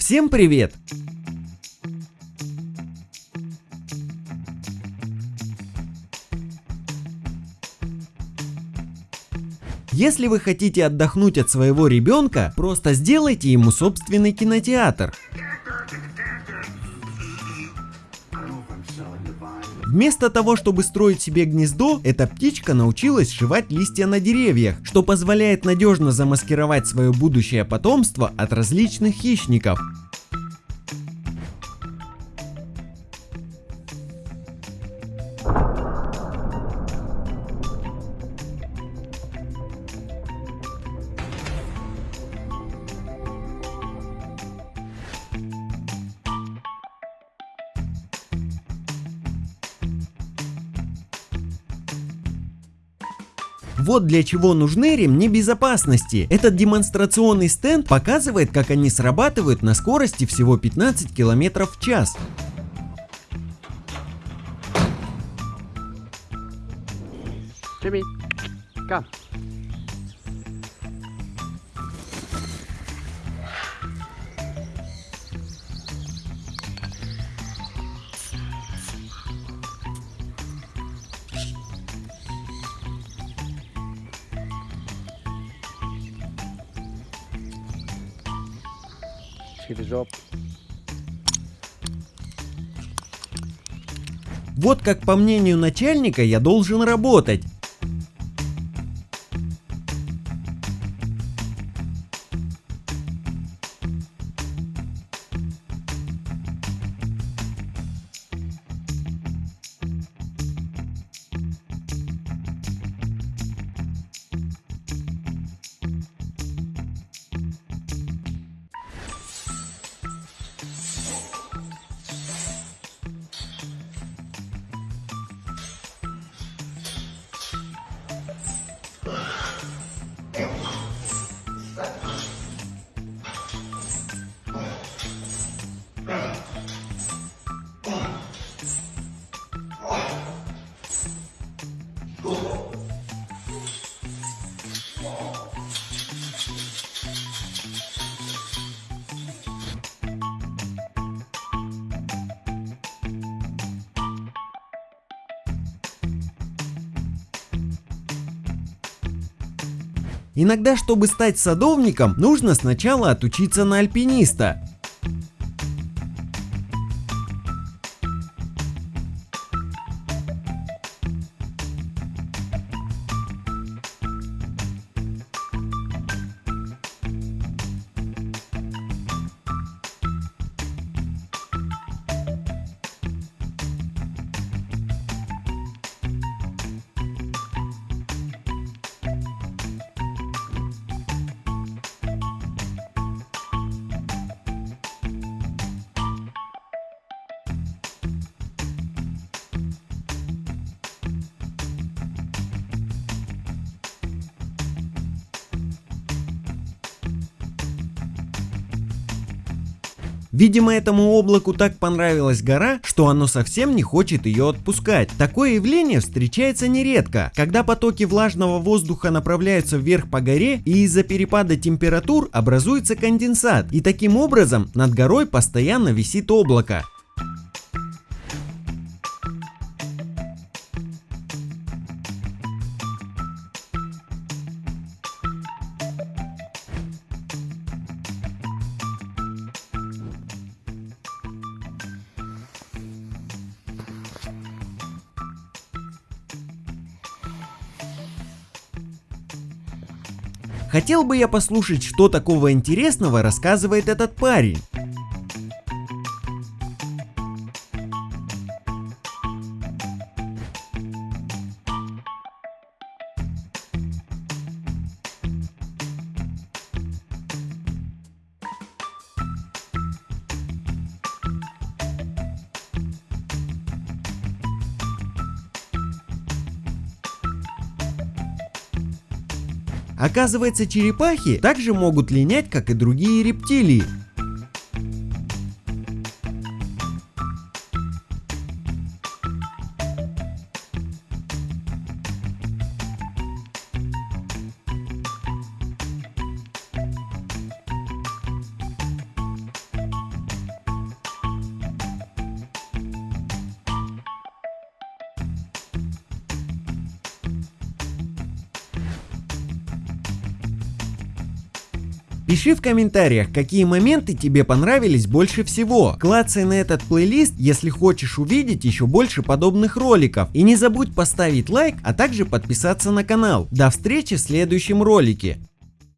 Всем привет! Если вы хотите отдохнуть от своего ребенка, просто сделайте ему собственный кинотеатр. Вместо того, чтобы строить себе гнездо, эта птичка научилась сшивать листья на деревьях, что позволяет надежно замаскировать свое будущее потомство от различных хищников. Вот для чего нужны ремни безопасности. Этот демонстрационный стенд показывает, как они срабатывают на скорости всего 15 км в час. Jimmy, come. The job. Вот как по мнению начальника я должен работать. Иногда, чтобы стать садовником, нужно сначала отучиться на альпиниста. Видимо, этому облаку так понравилась гора, что оно совсем не хочет ее отпускать. Такое явление встречается нередко, когда потоки влажного воздуха направляются вверх по горе и из-за перепада температур образуется конденсат. И таким образом над горой постоянно висит облако. Хотел бы я послушать, что такого интересного рассказывает этот парень. Оказывается, черепахи также могут линять, как и другие рептилии. Пиши в комментариях, какие моменты тебе понравились больше всего. Клацай на этот плейлист, если хочешь увидеть еще больше подобных роликов. И не забудь поставить лайк, а также подписаться на канал. До встречи в следующем ролике.